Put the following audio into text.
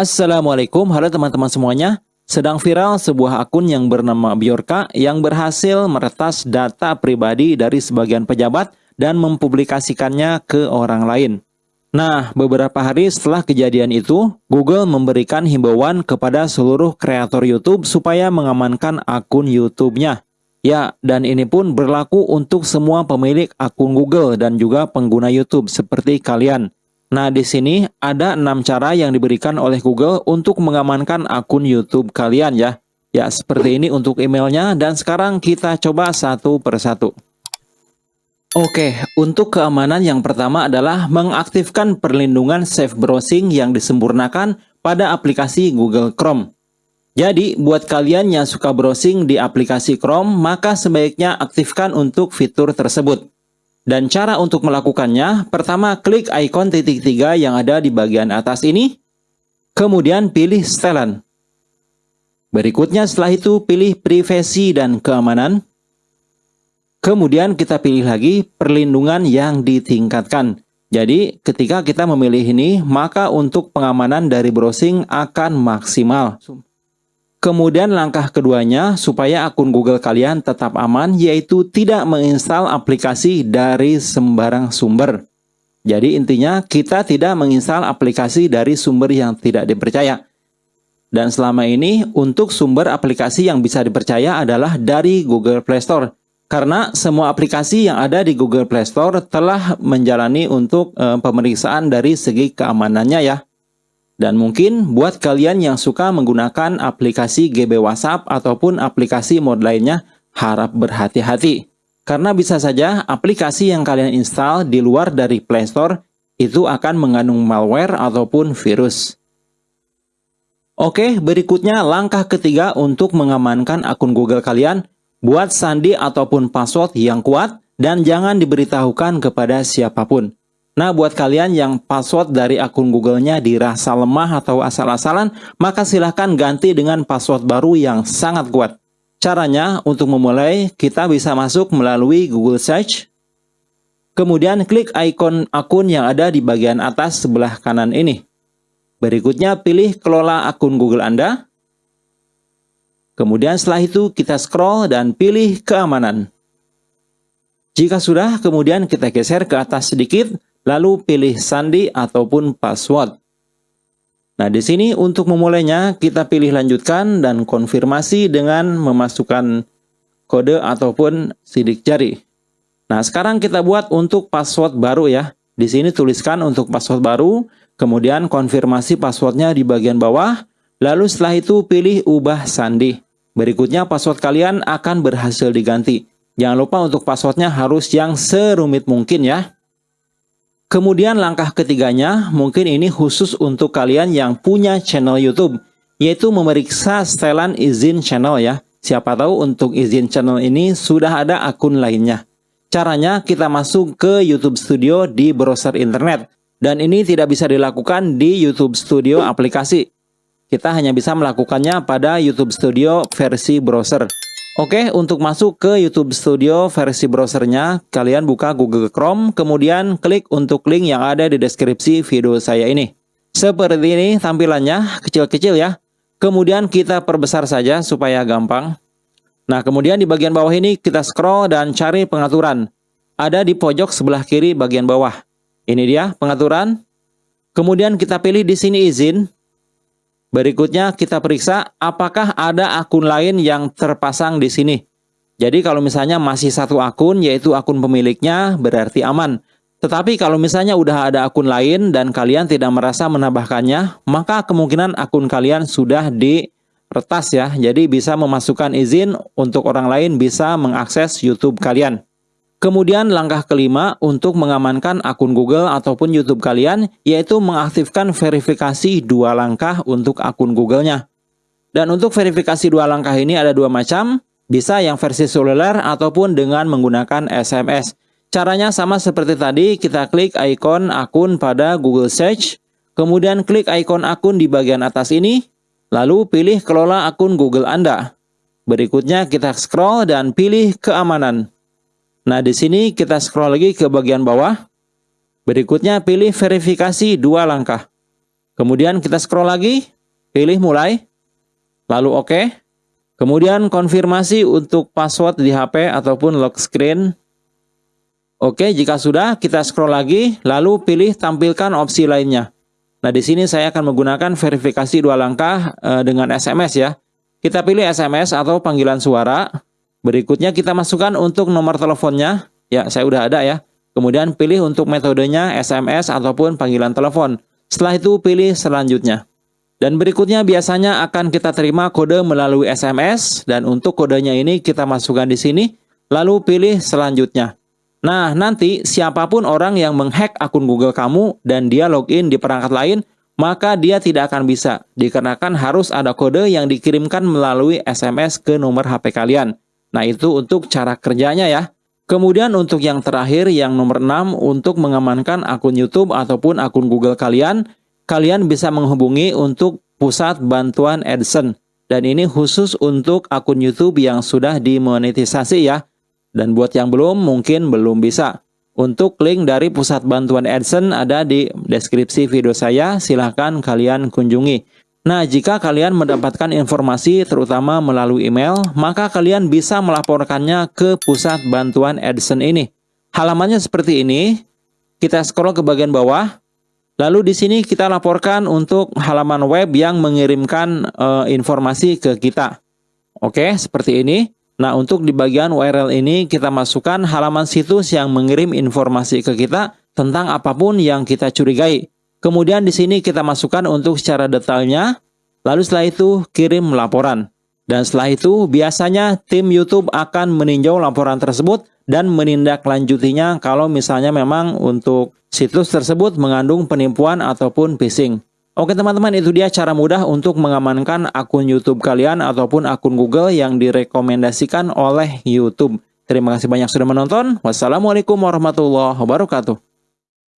Assalamualaikum, halo teman-teman semuanya. Sedang viral sebuah akun yang bernama Biorka yang berhasil meretas data pribadi dari sebagian pejabat dan mempublikasikannya ke orang lain. Nah, beberapa hari setelah kejadian itu, Google memberikan himbauan kepada seluruh kreator YouTube supaya mengamankan akun YouTube-nya. Ya, dan ini pun berlaku untuk semua pemilik akun Google dan juga pengguna YouTube seperti kalian. Nah, di sini ada enam cara yang diberikan oleh Google untuk mengamankan akun YouTube kalian ya. Ya, seperti ini untuk emailnya dan sekarang kita coba satu persatu. Oke, untuk keamanan yang pertama adalah mengaktifkan perlindungan safe browsing yang disempurnakan pada aplikasi Google Chrome. Jadi, buat kalian yang suka browsing di aplikasi Chrome, maka sebaiknya aktifkan untuk fitur tersebut. Dan cara untuk melakukannya, pertama klik ikon titik tiga yang ada di bagian atas ini, kemudian pilih setelan. Berikutnya setelah itu pilih privasi dan keamanan. Kemudian kita pilih lagi perlindungan yang ditingkatkan. Jadi ketika kita memilih ini, maka untuk pengamanan dari browsing akan maksimal. Kemudian langkah keduanya supaya akun Google kalian tetap aman yaitu tidak menginstal aplikasi dari sembarang sumber. Jadi intinya kita tidak menginstal aplikasi dari sumber yang tidak dipercaya. Dan selama ini untuk sumber aplikasi yang bisa dipercaya adalah dari Google Play Store. Karena semua aplikasi yang ada di Google Play Store telah menjalani untuk e, pemeriksaan dari segi keamanannya ya. Dan mungkin buat kalian yang suka menggunakan aplikasi GB WhatsApp ataupun aplikasi mod lainnya, harap berhati-hati. Karena bisa saja aplikasi yang kalian install di luar dari Play Store itu akan mengandung malware ataupun virus. Oke, berikutnya langkah ketiga untuk mengamankan akun Google kalian, buat sandi ataupun password yang kuat dan jangan diberitahukan kepada siapa pun. Nah, buat kalian yang password dari akun Google-nya dirasa lemah atau asal-asalan, maka silahkan ganti dengan password baru yang sangat kuat. Caranya, untuk memulai, kita bisa masuk melalui Google Search. Kemudian klik ikon akun yang ada di bagian atas sebelah kanan ini. Berikutnya pilih kelola akun Google Anda. Kemudian setelah itu kita scroll dan pilih keamanan. Jika sudah, kemudian kita geser ke atas sedikit lalu pilih sandi ataupun password. Nah, di sini untuk memulainya kita pilih lanjutkan dan konfirmasi dengan memasukkan kode ataupun sidik jari. Nah, sekarang kita buat untuk password baru ya. Di sini tuliskan untuk password baru, kemudian konfirmasi passwordnya di bagian bawah, lalu setelah itu pilih ubah sandi. Berikutnya password kalian akan berhasil diganti. Jangan lupa untuk passwordnya harus yang serumit mungkin ya. Kemudian langkah ketiganya, mungkin ini khusus untuk kalian yang punya channel YouTube, yaitu memeriksa setelan izin channel ya. Siapa tahu untuk izin channel ini sudah ada akun lainnya. Caranya kita masuk ke YouTube Studio di browser internet. Dan ini tidak bisa dilakukan di YouTube Studio aplikasi. Kita hanya bisa melakukannya pada YouTube Studio versi browser. Oke, untuk masuk ke YouTube Studio versi browsernya, kalian buka Google Chrome, kemudian klik untuk link yang ada di deskripsi video saya ini. Seperti ini tampilannya, kecil-kecil ya. Kemudian kita perbesar saja supaya gampang. Nah, kemudian di bagian bawah ini kita scroll dan cari pengaturan. Ada di pojok sebelah kiri bagian bawah. Ini dia pengaturan. Kemudian kita pilih di sini izin. Berikutnya kita periksa apakah ada akun lain yang terpasang di sini. Jadi kalau misalnya masih satu akun yaitu akun pemiliknya berarti aman. Tetapi kalau misalnya udah ada akun lain dan kalian tidak merasa menambahkannya, maka kemungkinan akun kalian sudah diretas ya. Jadi bisa memasukkan izin untuk orang lain bisa mengakses YouTube kalian. Kemudian langkah kelima untuk mengamankan akun Google ataupun YouTube kalian yaitu mengaktifkan verifikasi dua langkah untuk akun Google-nya. Dan untuk verifikasi dua langkah ini ada dua macam, bisa yang versi seluler ataupun dengan menggunakan SMS. Caranya sama seperti tadi, kita klik ikon akun pada Google Search, kemudian klik ikon akun di bagian atas ini, lalu pilih kelola akun Google Anda. Berikutnya kita scroll dan pilih keamanan. Nah, di sini kita scroll lagi ke bagian bawah. Berikutnya pilih verifikasi dua langkah. Kemudian kita scroll lagi, pilih mulai, lalu oke. OK. Kemudian konfirmasi untuk password di HP ataupun lock screen. Oke, jika sudah kita scroll lagi, lalu pilih tampilkan opsi lainnya. Nah, di sini saya akan menggunakan verifikasi dua langkah e, dengan SMS ya. Kita pilih SMS atau panggilan suara. Berikutnya kita masukkan untuk nomor teleponnya. Ya, saya udah ada ya. Kemudian pilih untuk metodenya SMS ataupun panggilan telepon. Setelah itu pilih selanjutnya. Dan berikutnya biasanya akan kita terima kode melalui SMS dan untuk kodenya ini kita masukkan di sini lalu pilih selanjutnya. Nah, nanti siapa pun orang yang menghack akun Google kamu dan dia login di perangkat lain, maka dia tidak akan bisa, dikarenakan harus ada kode yang dikirimkan melalui SMS ke nomor HP kalian. Nah, itu untuk cara kerjanya ya. Kemudian untuk yang terakhir, yang nomor 6, untuk mengamankan akun YouTube ataupun akun Google kalian, kalian bisa menghubungi untuk pusat bantuan AdSense. Dan ini khusus untuk akun YouTube yang sudah dimonetisasi ya. Dan buat yang belum, mungkin belum bisa. Untuk link dari pusat bantuan AdSense ada di deskripsi video saya, silahkan kalian kunjungi. Nah, jika kalian mendapatkan informasi terutama melalui email, maka kalian bisa melaporkannya ke pusat bantuan AdSense ini. Halamannya seperti ini, kita scroll ke bagian bawah, lalu di sini kita laporkan untuk halaman web yang mengirimkan uh, informasi ke kita. Oke, seperti ini. Nah, untuk di bagian URL ini kita masukkan halaman situs yang mengirim informasi ke kita tentang apa pun yang kita curigai. Kemudian di sini kita masukkan untuk secara detailnya, lalu setelah itu kirim laporan. Dan setelah itu biasanya tim YouTube akan meninjau laporan tersebut dan menindaklanjutinya kalau misalnya memang untuk situs tersebut mengandung penipuan ataupun phishing. Oke teman-teman itu dia cara mudah untuk mengamankan akun YouTube kalian ataupun akun Google yang direkomendasikan oleh YouTube. Terima kasih banyak sudah menonton. Wassalamualaikum warahmatullahi wabarakatuh.